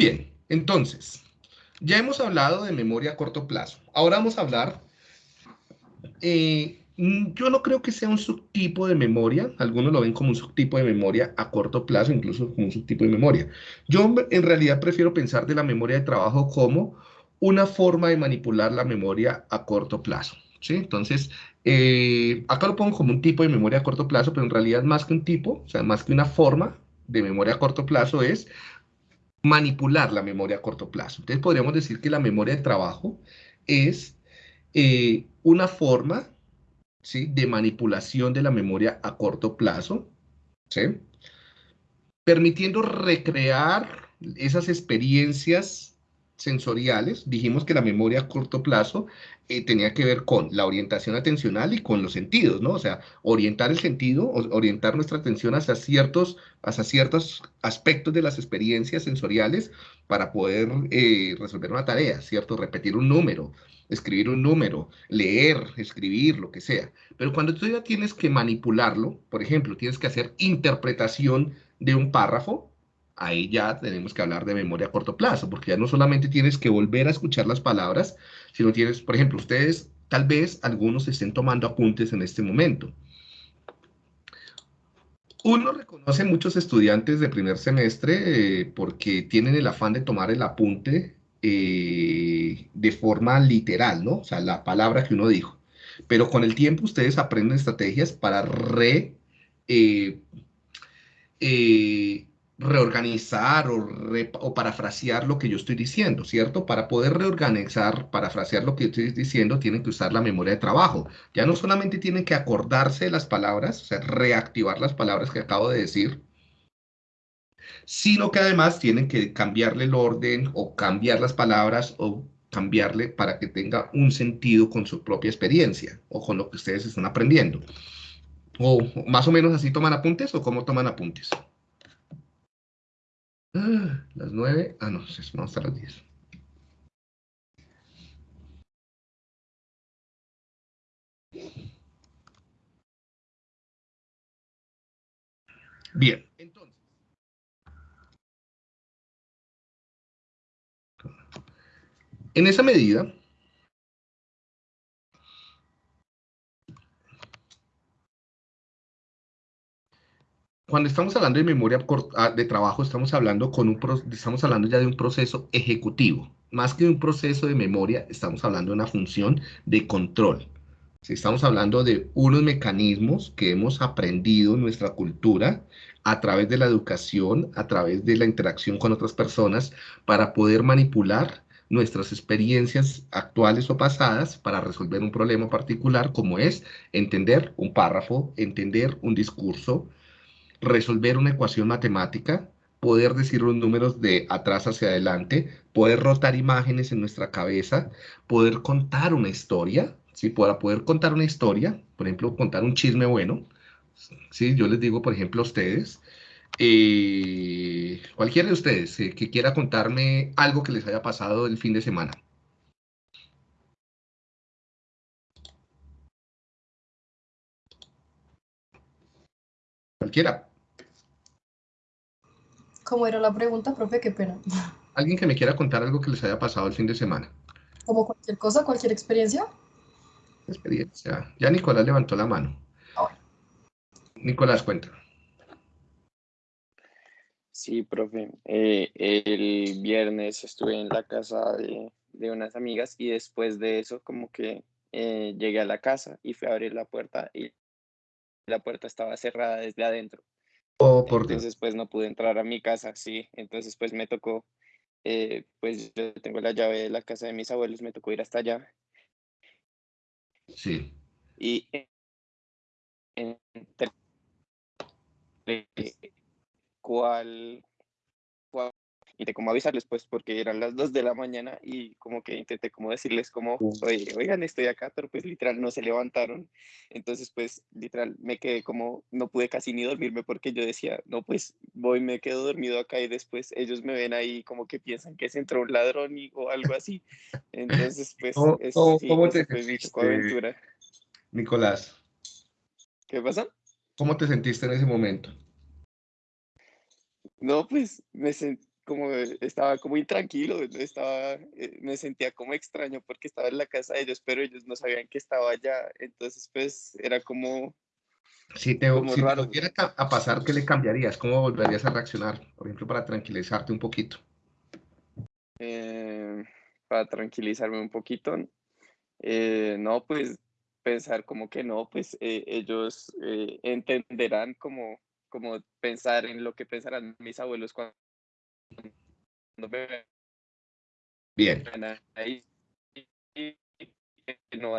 bien, entonces, ya hemos hablado de memoria a corto plazo. Ahora vamos a hablar, eh, yo no creo que sea un subtipo de memoria, algunos lo ven como un subtipo de memoria a corto plazo, incluso como un subtipo de memoria. Yo en realidad prefiero pensar de la memoria de trabajo como una forma de manipular la memoria a corto plazo. ¿sí? Entonces, eh, acá lo pongo como un tipo de memoria a corto plazo, pero en realidad más que un tipo, o sea, más que una forma de memoria a corto plazo es manipular la memoria a corto plazo. Entonces podríamos decir que la memoria de trabajo es eh, una forma ¿sí? de manipulación de la memoria a corto plazo, ¿sí? permitiendo recrear esas experiencias sensoriales. Dijimos que la memoria a corto plazo eh, tenía que ver con la orientación atencional y con los sentidos, ¿no? O sea, orientar el sentido, orientar nuestra atención hacia ciertos, hacia ciertos aspectos de las experiencias sensoriales para poder eh, resolver una tarea, ¿cierto? Repetir un número, escribir un número, leer, escribir, lo que sea. Pero cuando tú ya tienes que manipularlo, por ejemplo, tienes que hacer interpretación de un párrafo, ahí ya tenemos que hablar de memoria a corto plazo, porque ya no solamente tienes que volver a escuchar las palabras, si no tienes, por ejemplo, ustedes, tal vez algunos estén tomando apuntes en este momento. Uno reconoce muchos estudiantes de primer semestre eh, porque tienen el afán de tomar el apunte eh, de forma literal, ¿no? O sea, la palabra que uno dijo. Pero con el tiempo ustedes aprenden estrategias para re, eh, reorganizar o, parafrasear lo que yo estoy diciendo, ¿cierto? Para poder reorganizar, parafrasear lo que yo estoy diciendo, tienen que usar la memoria de trabajo. Ya no solamente tienen que acordarse de las palabras, o sea, reactivar las palabras que acabo de decir, sino que además tienen que cambiarle el orden o cambiar las palabras o cambiarle para que tenga un sentido con su propia experiencia o con lo que ustedes están aprendiendo. O más o menos así toman apuntes o cómo toman apuntes. Ah, las nueve. Ah, no, vamos a las diez. Bien, entonces. En esa medida, cuando estamos hablando de memoria ah, de trabajo, estamos hablando, con un, estamos hablando ya de un proceso ejecutivo. Más que un proceso de memoria, estamos hablando de una función de control. Si estamos hablando de unos mecanismos que hemos aprendido en nuestra cultura a través de la educación, a través de la interacción con otras personas, para poder manipular nuestras experiencias actuales o pasadas para resolver un problema particular, como es entender un párrafo, entender un discurso, resolver una ecuación matemática, poder decir los números de atrás hacia adelante, poder rotar imágenes en nuestra cabeza, poder contar una historia, ¿sí? Para poder contar una historia, por ejemplo, contar un chisme bueno, ¿sí? Yo les digo, por ejemplo, a ustedes, eh, cualquiera de ustedes eh, que quiera contarme algo que les haya pasado el fin de semana. Cualquiera. ¿Cómo era la pregunta, profe? Qué pena. Alguien que me quiera contar algo que les haya pasado el fin de semana. ¿Como cualquier cosa, cualquier experiencia? Experiencia. Ya Nicolás levantó la mano. Ah, Nicolás, cuenta. Sí, profe. Eh, el viernes estuve en la casa de, unas amigas y después de eso como que eh, llegué a la casa y fui a abrir la puerta y la puerta estaba cerrada desde adentro. Oh, por entonces, pues no pude entrar a mi casa, sí. Entonces, pues me tocó, eh, pues yo tengo la llave de la casa de mis abuelos, me tocó ir hasta allá. Sí. Y cuál, cuál intenté como avisarles pues porque eran las 2 de la mañana y como que intenté como decirles como, oye, oigan, estoy acá, pero pues literal no se levantaron. Entonces pues literal me quedé como, no pude casi ni dormirme porque yo decía, no pues voy, me quedo dormido acá y después ellos me ven ahí como que piensan que se entró un ladrón y, o algo así. Entonces pues ¿Cómo, sí, ¿cómo te aventura. Nicolás? ¿Qué pasa? ¿Cómo te sentiste en ese momento? No, pues me sentí como estaba como intranquilo, estaba, eh, me sentía como extraño porque estaba en la casa de ellos, pero ellos no sabían que estaba allá, entonces pues era como... Si te, si te volviera a pasar, ¿qué le cambiarías? ¿Cómo volverías a reaccionar? Por ejemplo, para tranquilizarte un poquito. Eh, para tranquilizarme un poquito, eh, no, pues pensar como que no, pues ellos entenderán como como pensar en lo que pensarán mis abuelos cuando Bien. Ahí, no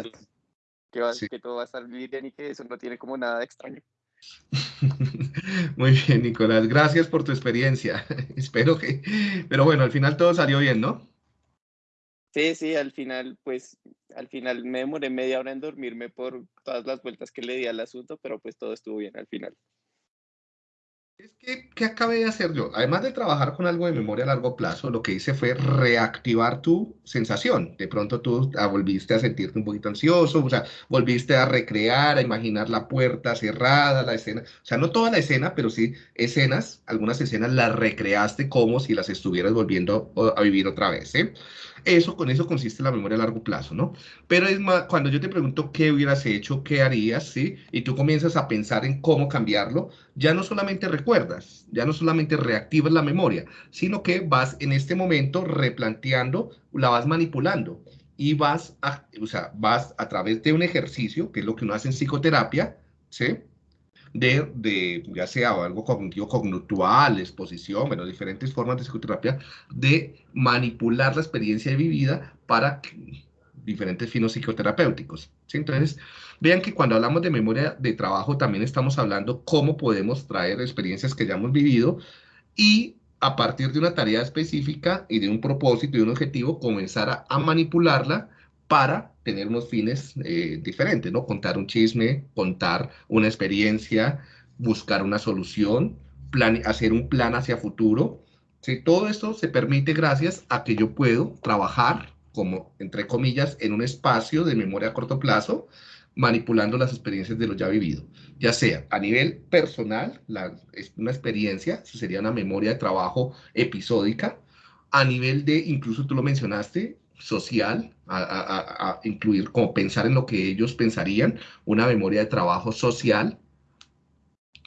que, va, que todo va a estar bien y que eso no tiene como nada de extraño. Muy bien, Nicolás. Gracias por tu experiencia. Espero que... Pero bueno, al final todo salió bien, ¿no? Sí, sí, al final, pues, al final me demoré media hora en dormirme por todas las vueltas que le di al asunto, pero pues todo estuvo bien al final. Es que, ¿qué acabé de hacer yo? Además de trabajar con algo de memoria a largo plazo, lo que hice fue reactivar tu sensación. De pronto tú volviste a sentirte un poquito ansioso, o sea, volviste a recrear, a imaginar la puerta cerrada, la escena. O sea, no toda la escena, pero sí escenas, algunas escenas las recreaste como si las estuvieras volviendo a vivir otra vez. Eso, con eso consiste la memoria a largo plazo, ¿no? Pero es más, cuando yo te pregunto qué hubieras hecho, qué harías, ¿sí? Y tú comienzas a pensar en cómo cambiarlo, ya no solamente recuerdas, ya no solamente reactivas la memoria, sino que vas en este momento replanteando, la vas manipulando y vas a, o sea, vas a través de un ejercicio, que es lo que uno hace en psicoterapia, ¿sí? De, de, ya sea algo cognitivo conductual, exposición, bueno, diferentes formas de psicoterapia, de manipular la experiencia vivida para diferentes finos psicoterapéuticos. ¿sí? Entonces, vean que cuando hablamos de memoria de trabajo también estamos hablando cómo podemos traer experiencias que ya hemos vivido y a partir de una tarea específica y de un propósito y un objetivo, comenzar a, a manipularla para tener unos fines eh, diferentes, ¿no? Contar un chisme, contar una experiencia, buscar una solución, hacer un plan hacia futuro. ¿sí? Todo esto se permite gracias a que yo puedo trabajar como, entre comillas, en un espacio de memoria a corto plazo, manipulando las experiencias de lo ya vivido, ya sea a nivel personal, la, es una experiencia, sería una memoria de trabajo episódica, a nivel de, incluso tú lo mencionaste, social, a, incluir como pensar en lo que ellos pensarían, una memoria de trabajo social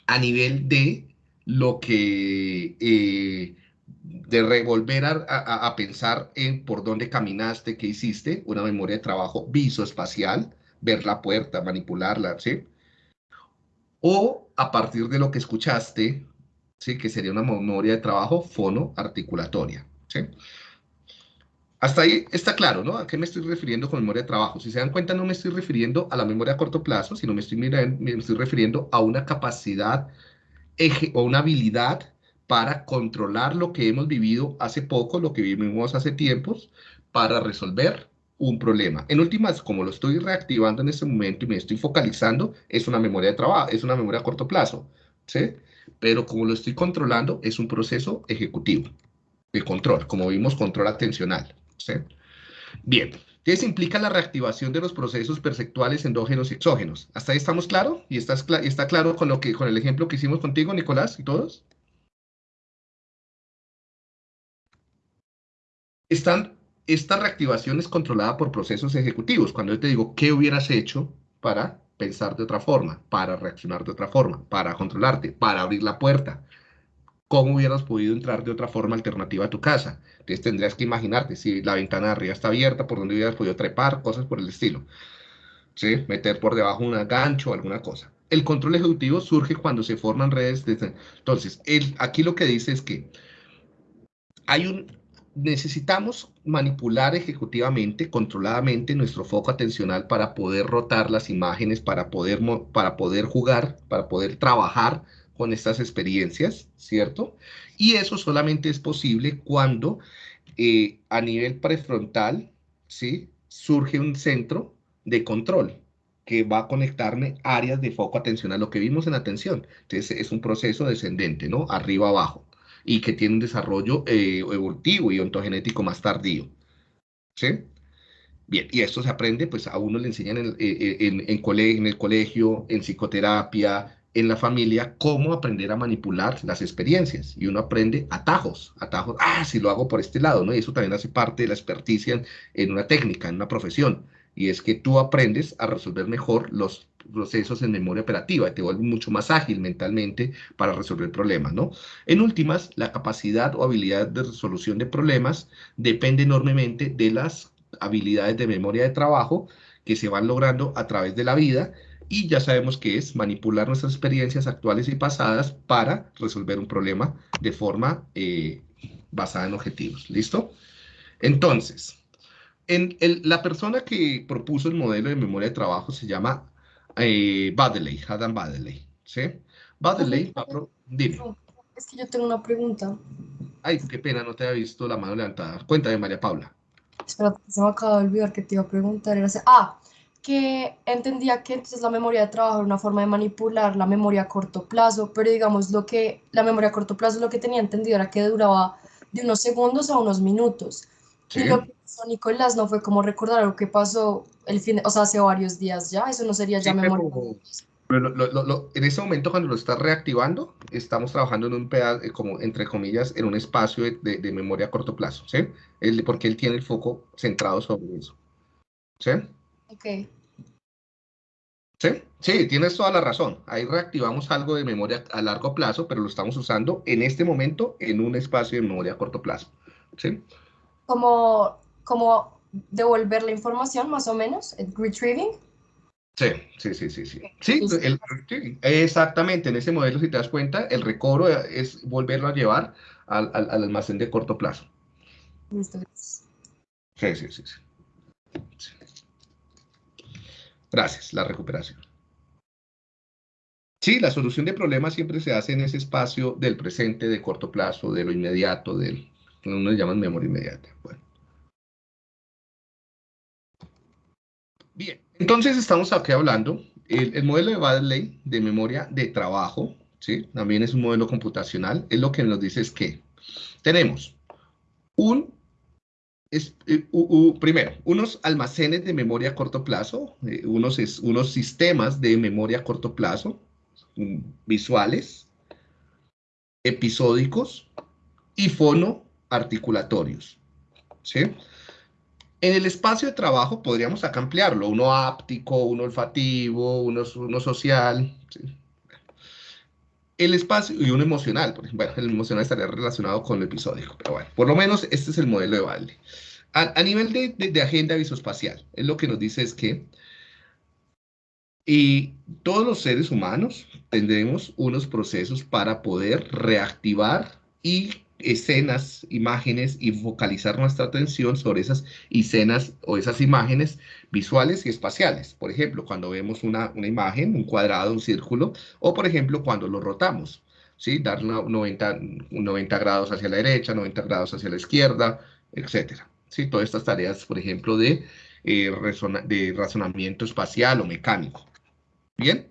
a nivel de lo que, eh, de revolver a, pensar en por dónde caminaste, qué hiciste, una memoria de trabajo visoespacial, ver la puerta, manipularla, ¿sí? O a partir de lo que escuchaste, ¿sí? Que sería una memoria de trabajo fonoarticulatoria, ¿sí? Hasta ahí está claro, ¿no? ¿A qué me estoy refiriendo con memoria de trabajo? Si se dan cuenta, no me estoy refiriendo a la memoria a corto plazo, sino me estoy, me estoy refiriendo a una capacidad o una habilidad para controlar lo que hemos vivido hace poco, lo que vivimos hace tiempos, para resolver un problema. En últimas, como lo estoy reactivando en este momento y me estoy focalizando, es una memoria de trabajo, es una memoria a corto plazo, ¿sí? Pero como lo estoy controlando, es un proceso ejecutivo de control, como vimos, control atencional. Bien, ¿qué implica la reactivación de los procesos perceptuales endógenos y exógenos? ¿Hasta ahí estamos claros? ¿Y está claro con, lo que, con el ejemplo que hicimos contigo, Nicolás, y todos? Están, esta reactivación es controlada por procesos ejecutivos. Cuando yo te digo, ¿qué hubieras hecho para pensar de otra forma, para reaccionar de otra forma, para controlarte, para abrir la puerta, ¿cómo hubieras podido entrar de otra forma alternativa a tu casa? Entonces tendrías que imaginarte si la ventana de arriba está abierta, por dónde hubieras podido trepar, cosas por el estilo. ¿Sí? Meter por debajo un gancho o alguna cosa. El control ejecutivo surge cuando se forman redes. De... Entonces, el, aquí lo que dice es que hay un, necesitamos manipular ejecutivamente, controladamente nuestro foco atencional para poder rotar las imágenes, para poder, para poder jugar, para poder trabajar con estas experiencias, ¿cierto? Y eso solamente es posible cuando eh, a nivel prefrontal, ¿sí? Surge un centro de control que va a conectarme áreas de foco atencional, lo que vimos en atención. Entonces es un proceso descendente, ¿no? Arriba abajo, y que tiene un desarrollo eh, evolutivo y ontogenético más tardío. ¿Sí? Bien, y esto se aprende, pues a uno le enseñan en, eh, en, en, en el colegio, en psicoterapia, en la familia cómo aprender a manipular las experiencias y uno aprende atajos, atajos, ah, si lo hago por este lado, ¿no? Y eso también hace parte de la experticia en, una técnica, en una profesión, y es que tú aprendes a resolver mejor los procesos en memoria operativa y te vuelves mucho más ágil mentalmente para resolver problemas, ¿no? En últimas, la capacidad o habilidad de resolución de problemas depende enormemente de las habilidades de memoria de trabajo que se van logrando a través de la vida y ya sabemos que es manipular nuestras experiencias actuales y pasadas para resolver un problema de forma eh, basada en objetivos. ¿Listo? Entonces, en la persona que propuso el modelo de memoria de trabajo se llama eh, Baddeley, Adam Baddeley. ¿Sí? Baddeley, dime. Es que yo tengo una pregunta. Ay, qué pena, no te había visto la mano levantada. Cuéntame, María Paula. Espera, se me acaba de olvidar que te iba a preguntar. Era, ah, que entendía que entonces la memoria de trabajo era una forma de manipular la memoria a corto plazo, pero digamos lo que la memoria a corto plazo lo que tenía entendido era que duraba de unos segundos a unos minutos. Y lo que hizo Nicolás no fue como recordar lo que pasó el fin, o sea, hace varios días ya, eso no sería ya memoria. Pero, en ese momento cuando lo estás reactivando, estamos trabajando en un pedazo, eh, como entre comillas, en un espacio de, de, memoria a corto plazo, ¿sí? porque él tiene el foco centrado sobre eso. ¿Sí? Ok. Sí, sí, tienes toda la razón. Ahí reactivamos algo de memoria a largo plazo, pero lo estamos usando en este momento en un espacio de memoria a corto plazo. ¿Sí? Como, como devolver la información, más o menos, retrieving. Sí, sí, sí, sí, sí. Sí, exactamente. En ese modelo, si te das cuenta, el recobro es volverlo a llevar al, al, almacén de corto plazo. Listo. Sí, sí, sí. sí. Gracias, la recuperación. Sí, la solución de problemas siempre se hace en ese espacio del presente, de corto plazo, de lo inmediato, del uno le llaman memoria inmediata. Bueno. Bien, entonces estamos aquí hablando, el, modelo de Badley de memoria de trabajo, ¿sí? también es un modelo computacional, es lo que nos dice es que tenemos un es, eh, primero, unos almacenes de memoria a corto plazo, eh, unos, unos sistemas de memoria a corto plazo, mm, visuales, episódicos y fonoarticulatorios. ¿sí? En el espacio de trabajo podríamos acá ampliarlo, uno áptico, uno olfativo, uno, uno social. El espacio y uno emocional, por ejemplo, bueno, el emocional estaría relacionado con el episódico, pero bueno, por lo menos este es el modelo de Valde. A, nivel de, agenda visoespacial, es lo que nos dice es que y todos los seres humanos tendremos unos procesos para poder reactivar y escenas, imágenes y focalizar nuestra atención sobre esas escenas o esas imágenes visuales y espaciales. Por ejemplo, cuando vemos una, imagen, un cuadrado, un círculo, o por ejemplo, cuando lo rotamos, ¿sí? Dar 90, 90 grados hacia la derecha, 90 grados hacia la izquierda, etcétera. ¿sí? Todas estas tareas, por ejemplo, de, eh, de razonamiento espacial o mecánico. Bien.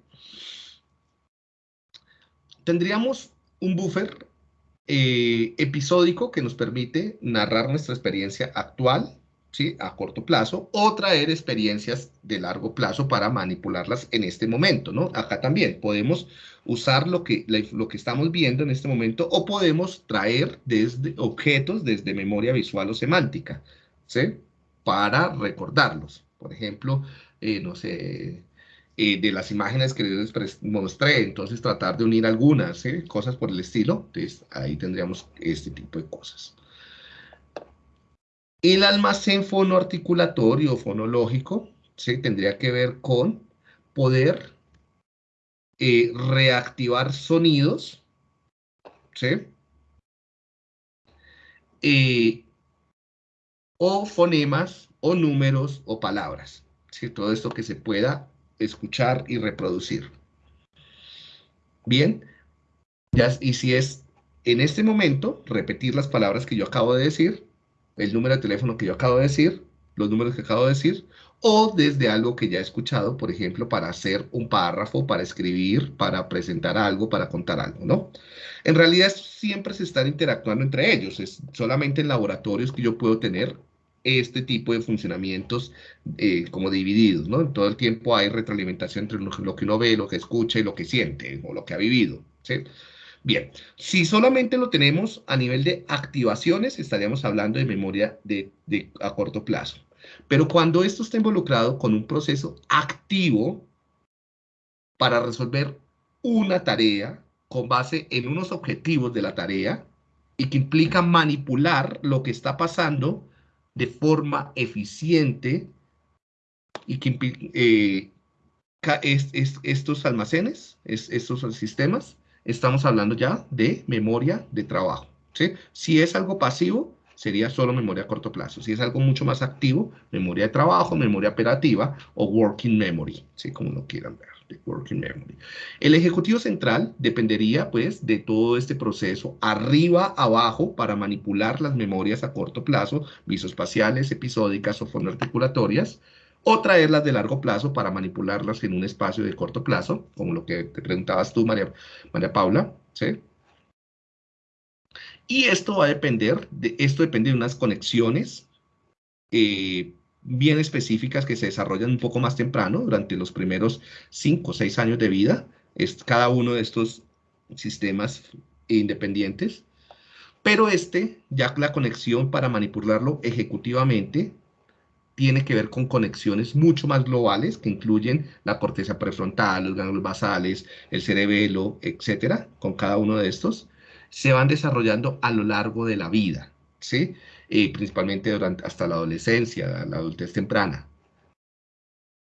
Tendríamos un buffer eh, episódico que nos permite narrar nuestra experiencia actual ¿sí? a corto plazo o traer experiencias de largo plazo para manipularlas en este momento, ¿no? Acá también podemos usar lo que, lo que estamos viendo en este momento o podemos traer desde objetos desde memoria visual o semántica, ¿sí? Para recordarlos. Por ejemplo, eh, no sé, eh, de las imágenes que les mostré, entonces tratar de unir algunas, cosas por el estilo, entonces ahí tendríamos este tipo de cosas. El almacén fonoarticulatorio fonológico ¿sí? tendría que ver con poder eh, reactivar sonidos, ¿sí? Eh, o fonemas, o números, o palabras. ¿sí? Todo esto que se pueda escuchar y reproducir. Bien, ya, y si es en este momento, repetir las palabras que yo acabo de decir, el número de teléfono que yo acabo de decir, los números que acabo de decir, o desde algo que ya he escuchado, por ejemplo, para hacer un párrafo, para escribir, para presentar algo, para contar algo, ¿no? En realidad siempre se están interactuando entre ellos, es solamente en laboratorios que yo puedo tener este tipo de funcionamientos eh, como divididos, ¿no? Todo el tiempo hay retroalimentación entre lo que uno ve, lo que escucha y lo que siente o lo que ha vivido, ¿sí? Bien, si solamente lo tenemos a nivel de activaciones, estaríamos hablando de memoria de, a corto plazo. Pero cuando esto está involucrado con un proceso activo para resolver una tarea con base en unos objetivos de la tarea y que implica manipular lo que está pasando de forma eficiente y que eh, estos almacenes, estos sistemas, estamos hablando ya de memoria de trabajo. ¿sí? Si es algo pasivo, sería solo memoria a corto plazo. Si es algo mucho más activo, memoria de trabajo, memoria operativa o working memory, ¿sí? como lo quieran ver, de working memory. El ejecutivo central dependería pues de todo este proceso arriba, abajo, para manipular las memorias a corto plazo, visoespaciales, episódicas o fonoarticulatorias, o traerlas de largo plazo para manipularlas en un espacio de corto plazo, como lo que te preguntabas tú, María, María Paula, ¿sí? Y esto va a depender, de, esto depende de unas conexiones eh, bien específicas que se desarrollan un poco más temprano, durante los primeros 5 o 6 años de vida, es cada uno de estos sistemas independientes, pero este, ya la conexión para manipularlo ejecutivamente, tiene que ver con conexiones mucho más globales que incluyen la corteza prefrontal, los ganglios basales, el cerebelo, etcétera, con cada uno de estos, se van desarrollando a lo largo de la vida, ¿sí? Eh, principalmente durante, hasta la adolescencia, la adultez temprana,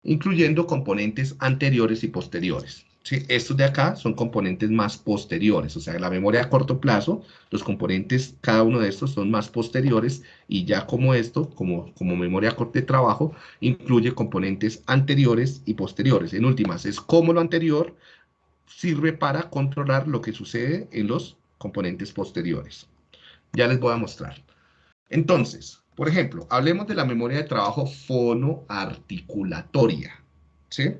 incluyendo componentes anteriores y posteriores. ¿sí? Estos de acá son componentes más posteriores, o sea, la memoria a corto plazo, los componentes, cada uno de estos son más posteriores y ya como esto, como, como memoria corta de trabajo, incluye componentes anteriores y posteriores. En últimas, es como lo anterior sirve para controlar lo que sucede en los componentes posteriores. Ya les voy a mostrar. Entonces, por ejemplo, hablemos de la memoria de trabajo fonoarticulatoria. ¿sí?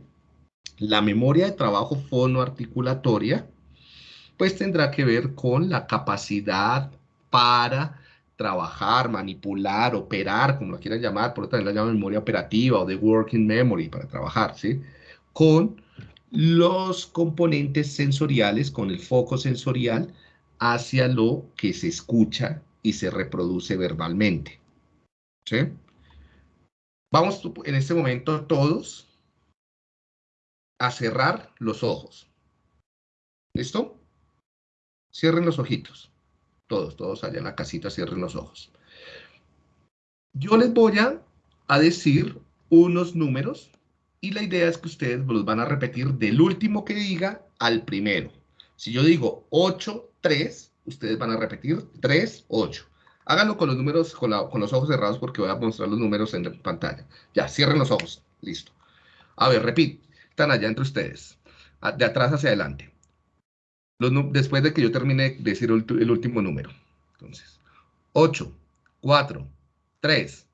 La memoria de trabajo fonoarticulatoria, pues tendrá que ver con la capacidad para trabajar, manipular, operar, como lo quieran llamar, por otra vez la llaman memoria operativa o de working memory para trabajar, ¿sí? Con los componentes sensoriales, con el foco sensorial hacia lo que se escucha y se reproduce verbalmente. ¿Sí? Vamos en este momento todos a cerrar los ojos. ¿Listo? Cierren los ojitos. Todos, todos allá en la casita cierren los ojos. Yo les voy a, decir unos números y la idea es que ustedes los van a repetir del último que diga al primero. Si yo digo 8, 3, ustedes van a repetir 3, 8. Háganlo con los números, con, con, los ojos cerrados porque voy a mostrar los números en pantalla. Ya, cierren los ojos. Listo. A ver, repito están allá entre ustedes, de atrás hacia adelante. después de que yo termine de decir el, último número. Entonces, 8, 4, 3,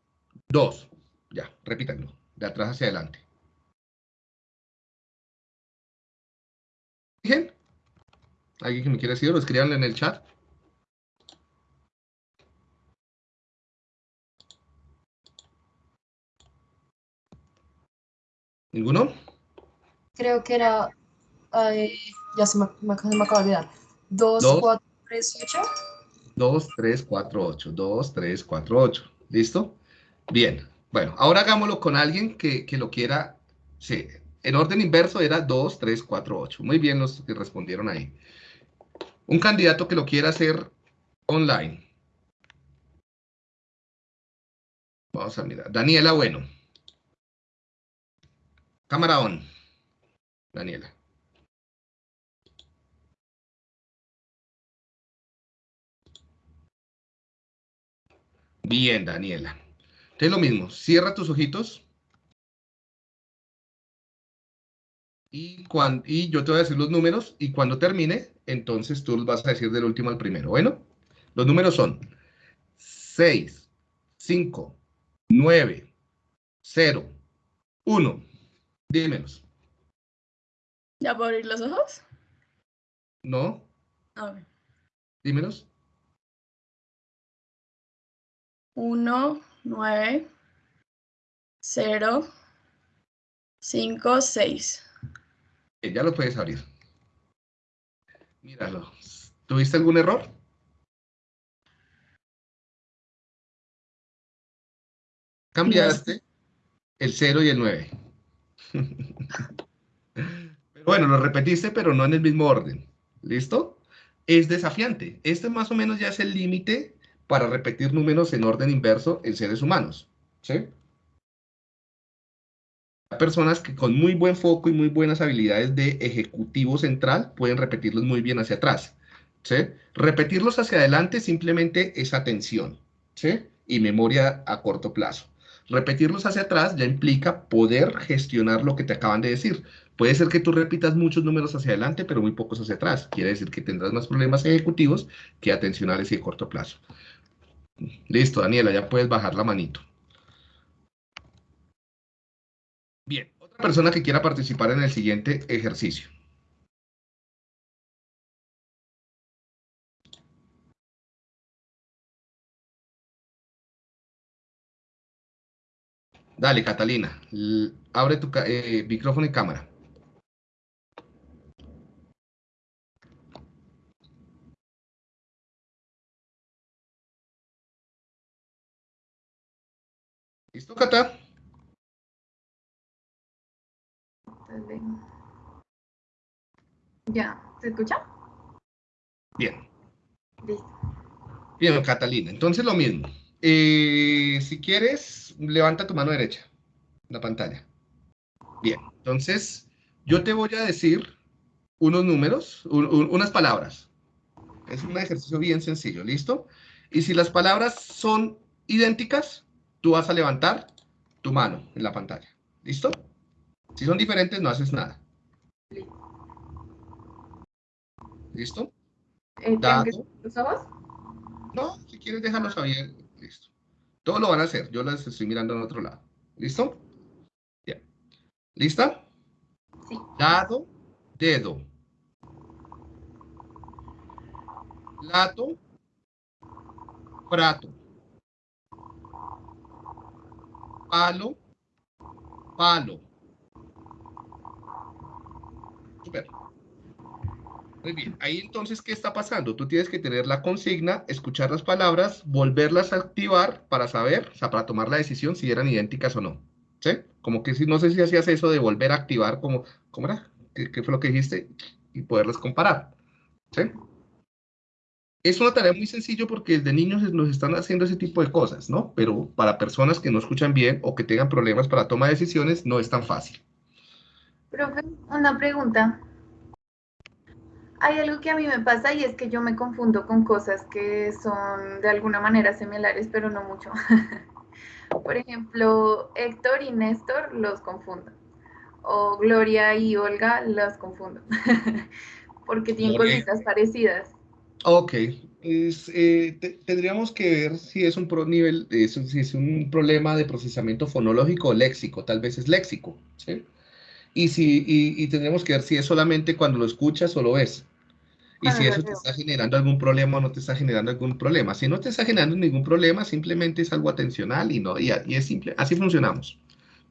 2. Ya, repítanlo. De atrás hacia adelante. ¿Bien? ¿Alguien que me quiera decir? Lo escriban en el chat. ¿Ninguno? creo que era, ya se me, me, de olvidar, 2, 4, 3, 8. 2, 3, 4, 8, 2, 3, 4, 8, ¿listo? Bien, bueno, ahora hagámoslo con alguien que, que lo quiera, sí, en orden inverso era 2, 3, 4, 8, muy bien los que respondieron ahí. Un candidato que lo quiera hacer online. Vamos a mirar. Daniela Bueno. Cámara on. Daniela. Bien, Daniela. Es lo mismo, cierra tus ojitos. Y, cuando, y yo te voy a decir los números y cuando termine, entonces tú los vas a decir del último al primero. Bueno, los números son 6, 5, 9, 0, 1. Dímelos. ¿Ya puedo abrir los ojos? No. A ver. Dímelos. 1, 9, 0, 5, 6. Eh, Ya lo puedes abrir. Míralo. ¿Tuviste algún error? Cambiaste el 0 y el 9. Pero bueno, lo repetiste, pero no en el mismo orden. ¿Listo? Es desafiante. Este más o menos ya es el límite para repetir números en orden inverso en seres humanos. ¿Sí? Personas que con muy buen foco y muy buenas habilidades de ejecutivo central pueden repetirlos muy bien hacia atrás. ¿sí? Repetirlos hacia adelante simplemente es atención ¿sí? y memoria a corto plazo. Repetirlos hacia atrás ya implica poder gestionar lo que te acaban de decir. Puede ser que tú repitas muchos números hacia adelante, pero muy pocos hacia atrás. Quiere decir que tendrás más problemas ejecutivos que atencionales y de corto plazo. Listo, Daniela, ya puedes bajar la manito. Bien, otra persona que quiera participar en el siguiente ejercicio. Dale, Catalina, abre tu eh, micrófono y cámara. ¿Listo, Cata? Dale. Ya, ¿se escucha? Bien. Listo. Bien, Catalina. Entonces lo mismo. Eh, si quieres, levanta tu mano derecha la pantalla. Bien. Entonces, yo te voy a decir unos números, un- un- unas palabras. Es un ejercicio bien sencillo, ¿listo? Y si las palabras son idénticas, tú vas a levantar tu mano en la pantalla. ¿Listo? Si son diferentes, no haces nada. ¿Listo? Eh, ¿Tengo que Dado. cerrar los ojos? No, si quieres déjalos abiertos. Listo. Todo lo van a hacer. Yo las estoy mirando en otro lado. ¿Listo? Bien. ¿Lista? Sí. Dado, dedo. Plato, prato. Palo, palo. Super. Ahí entonces, ¿qué está pasando? Tú tienes que tener la consigna, escuchar las palabras, volverlas a activar para saber, o sea, para tomar la decisión si eran idénticas o no. ¿Sí? Como que si, no sé si hacías eso de volver a activar, como, ¿cómo era? ¿Qué, fue lo que dijiste? Y poderlas comparar. ¿Sí? Es una tarea muy sencilla porque desde niños nos están haciendo ese tipo de cosas, ¿no? Pero para personas que no escuchan bien o que tengan problemas para toma de decisiones, no es tan fácil. Profe, una pregunta. Hay algo que a mí me pasa y es que yo me confundo con cosas que son de alguna manera similares, pero no mucho. Por ejemplo, Héctor y Néstor los confundo. O Gloria y Olga las confundo. Porque tienen cositas parecidas. Ok, es, eh, te- tendríamos que ver si es un pro nivel, si es un problema de procesamiento fonológico o léxico, tal vez es léxico, ¿sí? Y, si, y, y tendríamos que ver si es solamente cuando lo escuchas o lo ves. Y si eso te está generando algún problema o no te está generando algún problema. Si no te está generando ningún problema, simplemente es algo atencional y, no, y, y es simple, así funcionamos.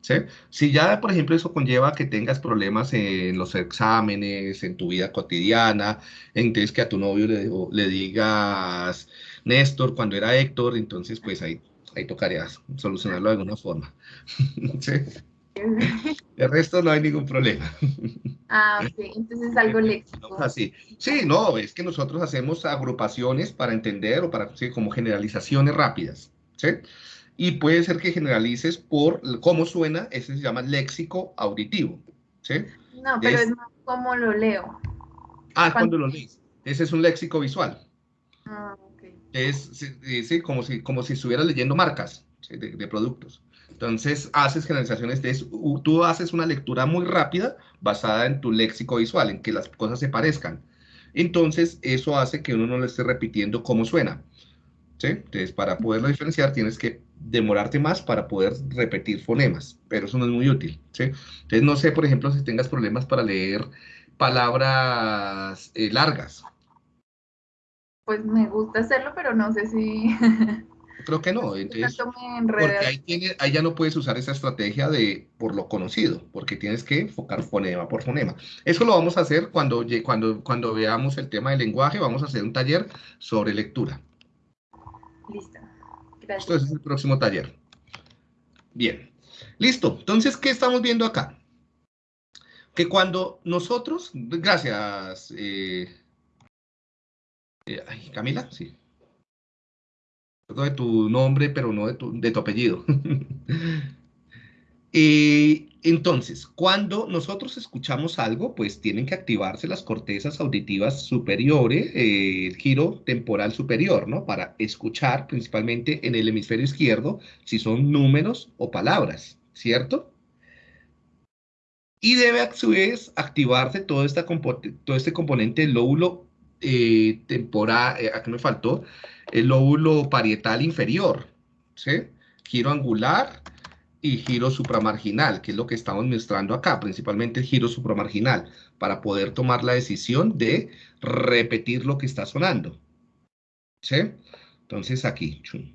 ¿sí? Si ya, por ejemplo, eso conlleva que tengas problemas en los exámenes, en tu vida cotidiana, entonces que a tu novio le, le digas Néstor cuando era Héctor, entonces pues ahí, ahí tocaría solucionarlo de alguna forma. ¿sí? El resto no hay ningún problema. Ah, ok. Entonces es algo léxico. Así. Sí, no, es que nosotros hacemos agrupaciones para entender o para, sí, como generalizaciones rápidas, ¿sí? Y puede ser que generalices por cómo suena, ese se llama léxico auditivo, ¿sí? No, pero Es- es más como lo leo. Ah, Cuando- cuando lo lees. Ese es un léxico visual. Ah, ok. Es, sí, como si, como si estuvieras leyendo marcas de, de productos. Entonces, haces generalizaciones de Tú haces una lectura muy rápida basada en tu léxico visual, en que las cosas se parezcan. Entonces, eso hace que uno no le esté repitiendo cómo suena. ¿sí? Entonces, para poderlo diferenciar, tienes que demorarte más para poder repetir fonemas, pero eso no es muy útil. ¿sí? Entonces, no sé, por ejemplo, si tengas problemas para leer palabras eh, largas. Pues me gusta hacerlo, pero no sé si. creo que no. Entonces, porque ahí, tiene- ahí ya no puedes usar esa estrategia de por lo conocido, porque tienes que enfocar fonema por fonema. Eso lo vamos a hacer cuando, cuando, cuando veamos el tema del lenguaje, vamos a hacer un taller sobre lectura. Listo. Esto Gracias. es el próximo taller. Bien, listo. Entonces, ¿qué estamos viendo acá? Que cuando nosotros, gracias, eh, eh, Camila, sí. De tu nombre, pero no de tu, de tu apellido. Eh, entonces, cuando nosotros escuchamos algo, pues tienen que activarse las cortezas auditivas superiores, eh, el giro temporal superior, ¿no? Para escuchar principalmente en el hemisferio izquierdo si son números o palabras, ¿cierto? Y debe a su vez activarse todo, esta todo este componente del lóbulo eh, temporal, eh, me faltó, el lóbulo parietal inferior, ¿sí? Giro angular y giro supramarginal, que es lo que estamos mostrando acá, principalmente el giro supramarginal, para poder tomar la decisión de repetir lo que está sonando. ¿Sí? Entonces aquí. chum.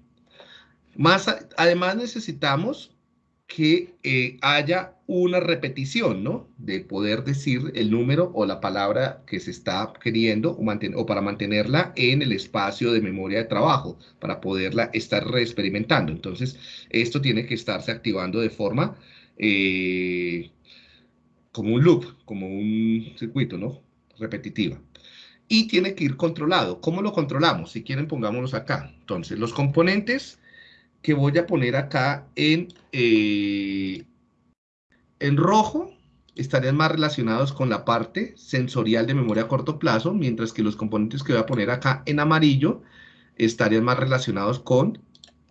Más, además necesitamos que eh, haya una repetición, ¿no? De poder decir el número o la palabra que se está queriendo o, para mantenerla en el espacio de memoria de trabajo, para poderla estar reexperimentando. Entonces, esto tiene que estarse activando de forma eh, como un loop, como un circuito, ¿no? Repetitiva. Y tiene que ir controlado. ¿Cómo lo controlamos? Si quieren, pongámoslos acá. Entonces, los componentes que voy a poner acá en, eh, en rojo estarían más relacionados con la parte sensorial de memoria a corto plazo, mientras que los componentes que voy a poner acá en amarillo estarían más relacionados con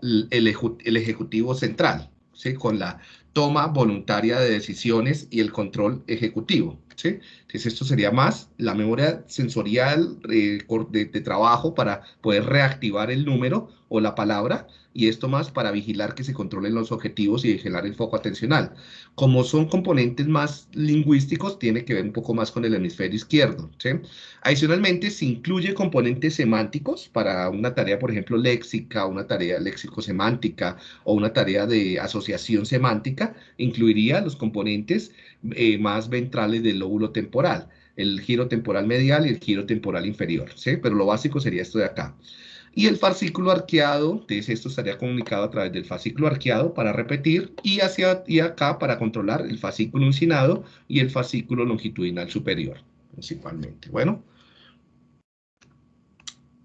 el, ejecutivo central, ¿sí? con la toma voluntaria de decisiones y el control ejecutivo. ¿sí? Entonces esto sería más la memoria sensorial eh, de trabajo para poder reactivar el número o la palabra y esto más para vigilar que se controlen los objetivos y vigilar el foco atencional. Como son componentes más lingüísticos, tiene que ver un poco más con el hemisferio izquierdo. ¿sí? Adicionalmente, se incluye componentes semánticos para una tarea, por ejemplo, léxica, una tarea léxico-semántica o una tarea de asociación semántica, incluiría los componentes eh, más ventrales del lóbulo temporal, el giro temporal medial y el giro temporal inferior. Pero lo básico sería esto de acá. Y el fascículo arqueado, entonces esto estaría comunicado a través del fascículo arqueado para repetir y hacia y acá para controlar el fascículo uncinado y el fascículo longitudinal superior, principalmente. Bueno.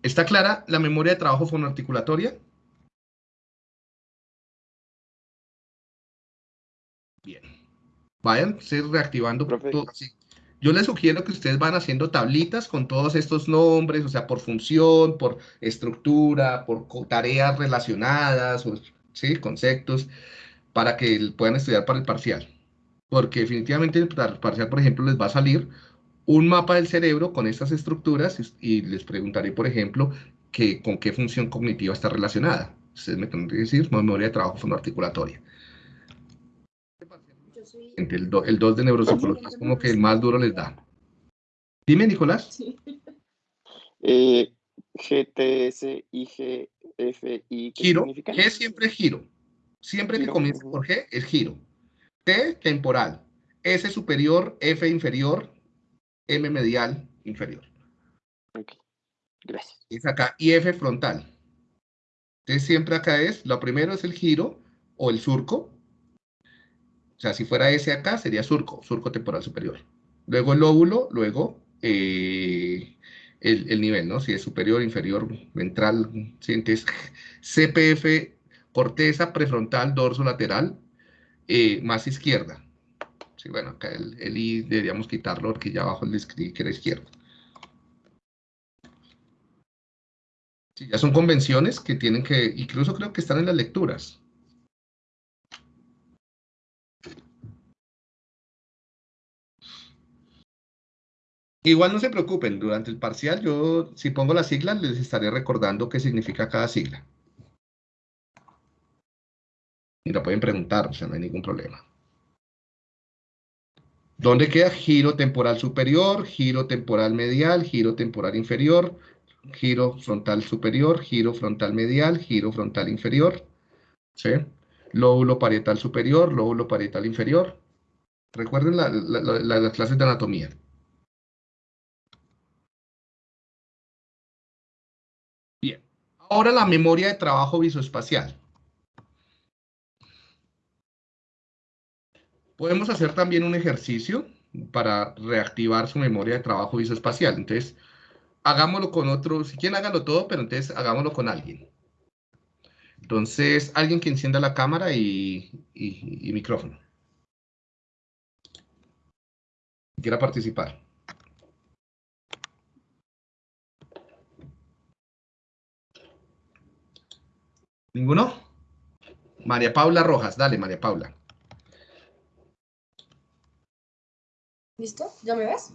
¿Está clara la memoria de trabajo fonoarticulatoria? Bien. Vayan ser reactivando Profe. todo. sí. Yo les sugiero que ustedes van haciendo tablitas con todos estos nombres, o sea, por función, por estructura, por tareas relacionadas, o, ¿sí? conceptos, para que puedan estudiar para el parcial. Porque definitivamente el par- parcial, por ejemplo, les va a salir un mapa del cerebro con estas estructuras y les preguntaré, por ejemplo, que, con qué función cognitiva está relacionada. Ustedes me tendrán que decir memoria de trabajo fonoarticulatoria. Yo El, do- el 2 de neuropsicología es como que el más duro les da. Dime, Nicolás. Sí. Eh, GTS, IG, FI, ¿qué Giro. G siempre es giro. Siempre que Giro, comience ujú. por G es giro. T temporal. S superior, F inferior, M medial inferior. Ok, Gracias. Es acá. Y F frontal. Entonces siempre acá es, lo primero es el giro o el surco. O sea, si fuera S acá, sería surco, surco temporal superior. Luego el lóbulo, luego eh, el, el nivel, ¿no? Si es superior, inferior, ventral, ¿sí? Entonces, CPF, corteza prefrontal, dorso lateral, eh, más izquierda. Sí, bueno, acá el, el I deberíamos quitarlo porque ya abajo le escribí que era izquierdo. Sí, ya son convenciones que tienen que, incluso creo que están en las lecturas. Igual no se preocupen, durante el parcial yo, si pongo las siglas, les estaré recordando qué significa cada sigla. Y la pueden preguntar, o sea, no hay ningún problema. ¿Dónde queda giro temporal superior, giro temporal medial, giro temporal inferior, giro frontal superior, giro frontal medial, giro frontal inferior, ¿sí? Lóbulo parietal superior, lóbulo parietal inferior. Recuerden las clases de anatomía. Ahora la memoria de trabajo visoespacial. Podemos hacer también un ejercicio para reactivar su memoria de trabajo visoespacial. Entonces, hagámoslo con otro, si quieren háganlo todo, pero entonces hagámoslo con alguien. Entonces, alguien que encienda la cámara y, micrófono. Quiera participar. ¿Ninguno? María Paula Rojas, dale María Paula. ¿Listo? ¿Ya me ves?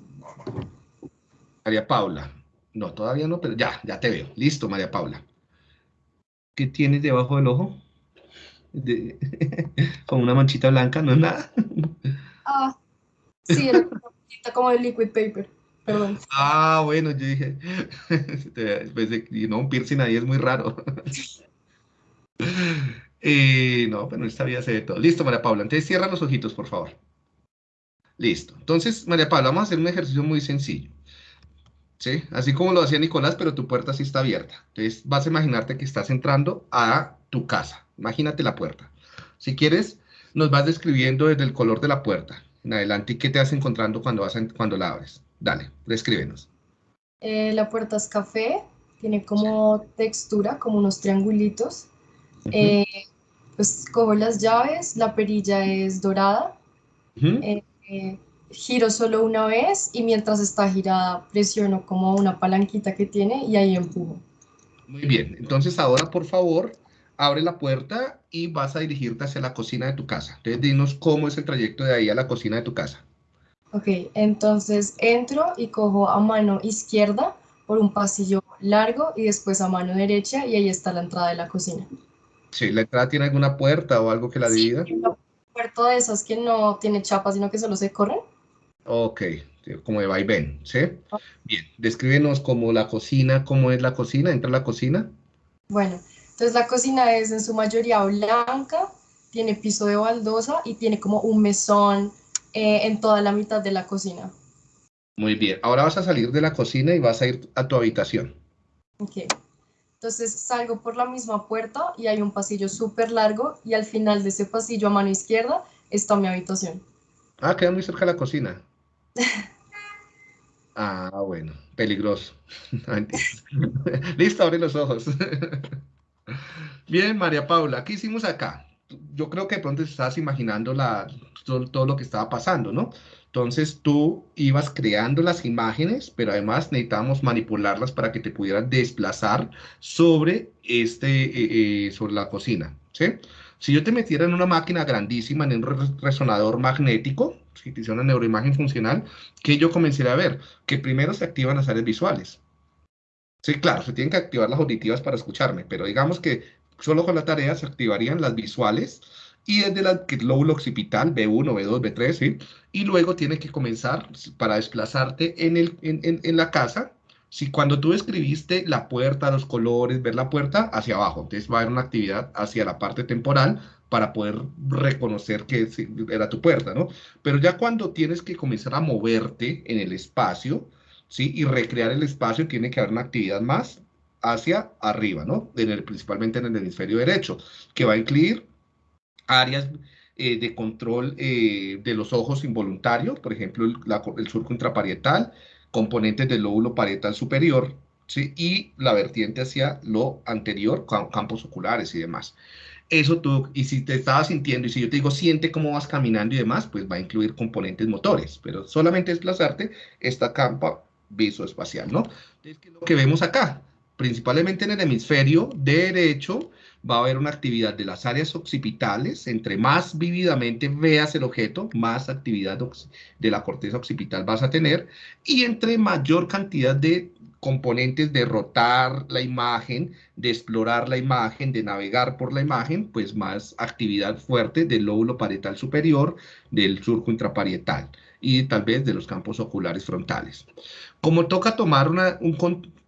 María Paula. No, todavía no, pero ya, ya te veo. Listo, María Paula. ¿Qué tienes debajo del ojo? Con una manchita blanca, ¿no es nada? Ah, sí, era como el liquid paper. Perdón. Ah, bueno, yo dije, de, no, un piercing ahí es muy raro. Eh, no, pero esta vida se todo. Listo, María Paula. Entonces cierra los ojitos, por favor. Listo. Entonces, María Paula, vamos a hacer un ejercicio muy sencillo. ¿sí? Así como lo hacía Nicolás, pero tu puerta sí está abierta. Entonces vas a imaginarte que estás entrando a tu casa. Imagínate la puerta. Si quieres, nos vas describiendo desde el color de la puerta en adelante qué te vas encontrando cuando, vas cuando la abres. Dale, descríbenos. Eh, la puerta es café, tiene como textura, como unos triangulitos. Eh, pues cojo las llaves, la perilla es dorada giro solo una vez y mientras está girada presiono como una palanquita que tiene y ahí empujo. Muy bien, entonces ahora por favor abre la puerta y vas a dirigirte hacia la cocina de tu casa. Entonces dinos cómo es el trayecto de ahí a la cocina de tu casa. Ok, entonces entro y cojo a mano izquierda por un pasillo largo y después a mano derecha y ahí está la entrada de la cocina. Sí, ¿la entrada tiene alguna puerta o algo que la divida? Sí, una puerta de esas que no tiene chapa, sino que solo se corren. Ok, como de vaivén, ¿sí? Bien, descríbenos como la cocina, cómo es la cocina, entra la cocina. Bueno, entonces la cocina es en su mayoría blanca, tiene piso de baldosa y tiene como un mesón eh, en toda la mitad de la cocina. Muy bien, ahora vas a salir de la cocina y vas a ir a tu habitación. Ok, entonces salgo por la misma puerta y hay un pasillo súper largo y al final de ese pasillo a mano izquierda está mi habitación. Ah, queda muy cerca de la cocina. Ah, bueno, peligroso. Listo, abre los ojos. Bien, María Paula, ¿qué hicimos acá? Yo creo que de pronto estás imaginando la, todo, lo que estaba pasando, ¿no? Entonces tú ibas creando las imágenes, pero además necesitábamos manipularlas para que te pudieran desplazar sobre, este, eh, eh, sobre la cocina, ¿sí? Si yo te metiera en una máquina grandísima, en un resonador magnético, si te hiciera una neuroimagen funcional, que yo comenzaría a ver que primero se activan las áreas visuales. Sí, claro, se tienen que activar las auditivas para escucharme, pero digamos que solo con la tarea se activarían las visuales y desde el lóbulo occipital, B1, B2, B3, ¿sí? Y luego tiene que comenzar para desplazarte en, el, en, en, en la casa, si cuando tú escribiste la puerta, los colores, ver la puerta hacia abajo, entonces va a haber una actividad hacia la parte temporal para poder reconocer que era tu puerta, ¿no? Pero ya cuando tienes que comenzar a moverte en el espacio, ¿sí? Y recrear el espacio, tiene que haber una actividad más hacia arriba, ¿no? Principalmente en el hemisferio derecho, que va a incluir áreas eh, de control eh, de los ojos involuntarios, por ejemplo, el, el surco intraparietal, componentes del lóbulo parietal superior, ¿sí? y la vertiente hacia lo anterior, campos oculares y demás. Eso tú, y si te estabas sintiendo, y si yo te digo, siente cómo vas caminando y demás, pues va a incluir componentes motores, pero solamente desplazarte esta campa visoespacial, ¿no? Es lo que vemos acá, principalmente en el hemisferio derecho, va a haber una actividad de las áreas occipitales. Entre más vívidamente veas el objeto, más actividad de la corteza occipital vas a tener. Y entre mayor cantidad de componentes de rotar la imagen, de explorar la imagen, de navegar por la imagen, pues más actividad fuerte del lóbulo parietal superior, del surco intraparietal. y tal vez de los campos oculares frontales. Como toca tomar una, un,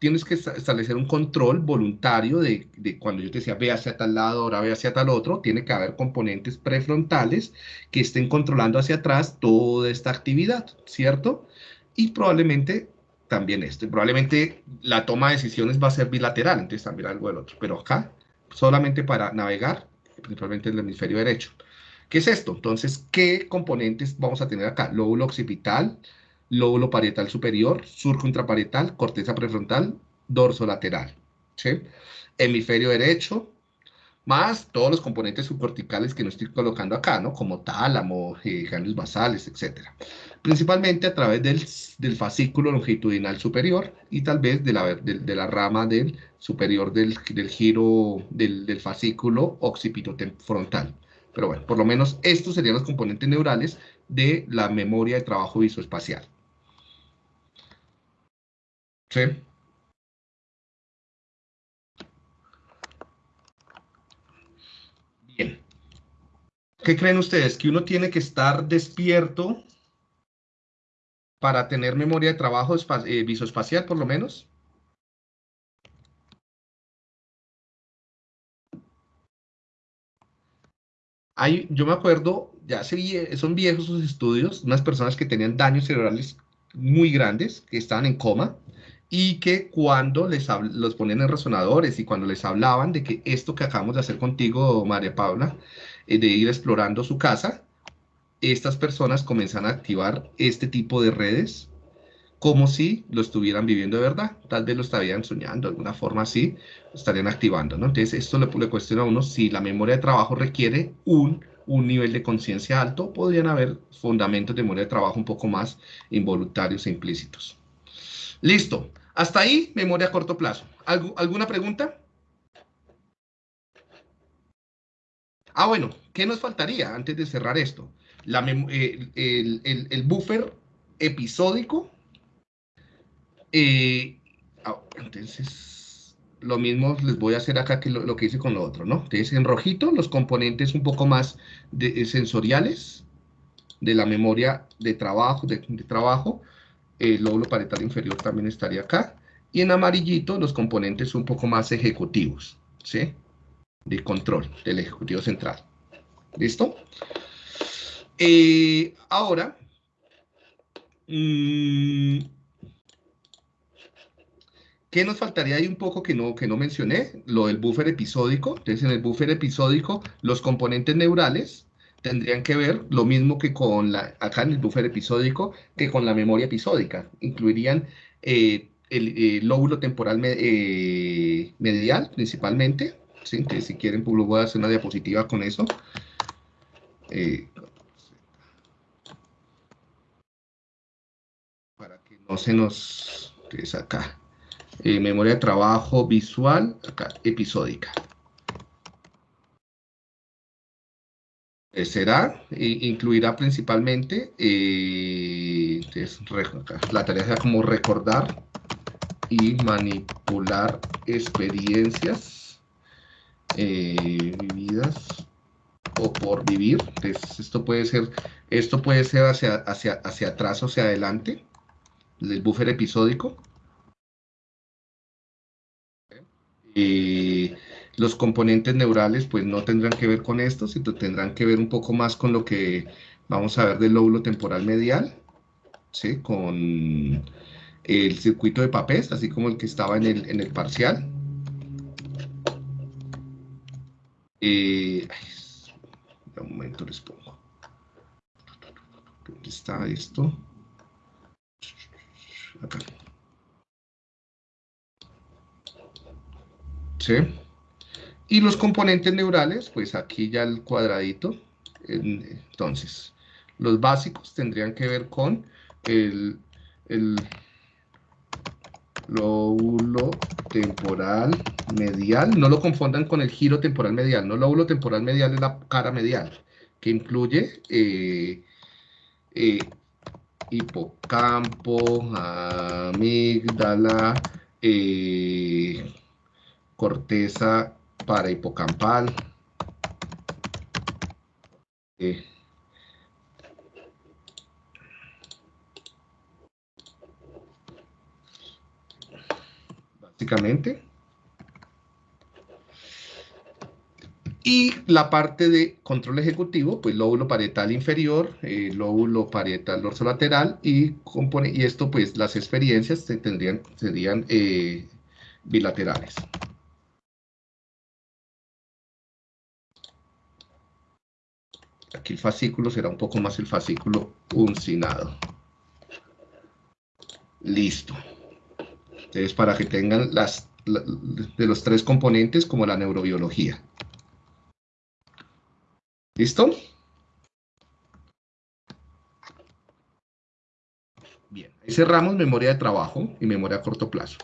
tienes que establecer un control voluntario de, de, cuando yo te decía ve hacia tal lado, ahora ve hacia tal otro, tiene que haber componentes prefrontales que estén controlando hacia atrás toda esta actividad, ¿cierto? Y probablemente también esto, probablemente la toma de decisiones va a ser bilateral, entonces también algo del otro, pero acá solamente para navegar, principalmente en el hemisferio derecho. ¿Qué es esto? Entonces, ¿qué componentes vamos a tener acá? Lóbulo occipital, lóbulo parietal superior, surco intraparietal, corteza prefrontal, dorso lateral. Hemisferio derecho, más todos los componentes subcorticales que no estoy colocando acá, ¿no? Como tálamo, eh, basales, etc. Principalmente a través del, del, fascículo longitudinal superior y tal vez de la, de la rama del superior del, del giro del, del fascículo occipitofrontal. Pero bueno, por lo menos estos serían los componentes neurales de la memoria de trabajo visoespacial. ¿Sí? Bien. ¿Qué creen ustedes? ¿Que uno tiene que estar despierto para tener memoria de trabajo eh, visoespacial, por lo menos? yo me acuerdo, ya son viejos esos estudios, unas personas que tenían daños cerebrales muy grandes, que estaban en coma, y que cuando les los ponían en resonadores y cuando les hablaban de que esto que acabamos de hacer contigo, María Paula, eh, de ir explorando su casa, estas personas comienzan a activar este tipo de redes como si lo estuvieran viviendo de verdad. Tal vez lo estarían soñando, de alguna forma así, lo estarían activando, ¿no? Entonces, esto le, le cuestiona a uno si la memoria de trabajo requiere un, un nivel de conciencia alto, podrían haber fundamentos de memoria de trabajo un poco más involuntarios e implícitos. Listo. Hasta ahí, memoria a corto plazo. ¿Alguna pregunta? Ah, bueno, ¿qué nos faltaría antes de cerrar esto? La, el, el, el buffer episódico eh, ah, entonces, lo mismo les voy a hacer acá que lo, que hice con lo otro, ¿no? Entonces, en rojito, los componentes un poco más de, sensoriales de la memoria de trabajo, de, trabajo. El lóbulo parietal inferior también estaría acá. Y en amarillito, los componentes un poco más ejecutivos, ¿sí? De control del ejecutivo central. ¿Listo? Eh, ahora, mmm, ¿Qué nos faltaría ahí un poco que no, que no mencioné? Lo del buffer episódico. Entonces, en el buffer episódico, los componentes neurales tendrían que ver lo mismo que con la, acá en el buffer episódico, que con la memoria episódica. Incluirían eh, el, lóbulo temporal eh, medial, principalmente. ¿sí? Entonces, si quieren, pues, voy a hacer una diapositiva con eso. Eh, para que no se nos... Entonces, acá. Eh, memoria de trabajo visual, acá, episódica. Será, incluirá principalmente, eh, la tarea será como recordar y manipular experiencias vividas o por vivir. esto puede ser, esto puede ser hacia, hacia, hacia atrás o hacia adelante, del buffer episódico Eh, los componentes neurales pues no tendrán que ver con esto, sino tendrán que ver un poco más con lo que vamos a ver del lóbulo temporal medial, ¿sí? con el circuito de papés, así como el que estaba en el, en el parcial. Eh, un momento les pongo. ¿Dónde está esto? Acá. ¿sí? Y los componentes neurales, pues aquí ya el cuadradito. Entonces, los básicos tendrían que ver con el, lóbulo temporal medial. No lo confundan con el giro temporal medial. No, lóbulo temporal medial es la cara medial, que incluye eh, eh, hipocampo, amígdala, eh, corteza para hipocampal. Básicamente. Y la parte de control ejecutivo, pues lóbulo parietal inferior, eh, lóbulo parietal dorsolateral y, compone, y esto pues las experiencias se tendrían, serían eh, bilaterales. Aquí el fascículo será un poco más el fascículo uncinado. Listo. Entonces, para que tengan las, de los tres componentes como la neurobiología. ¿Listo? Bien, ahí cerramos memoria de trabajo y memoria a corto plazo.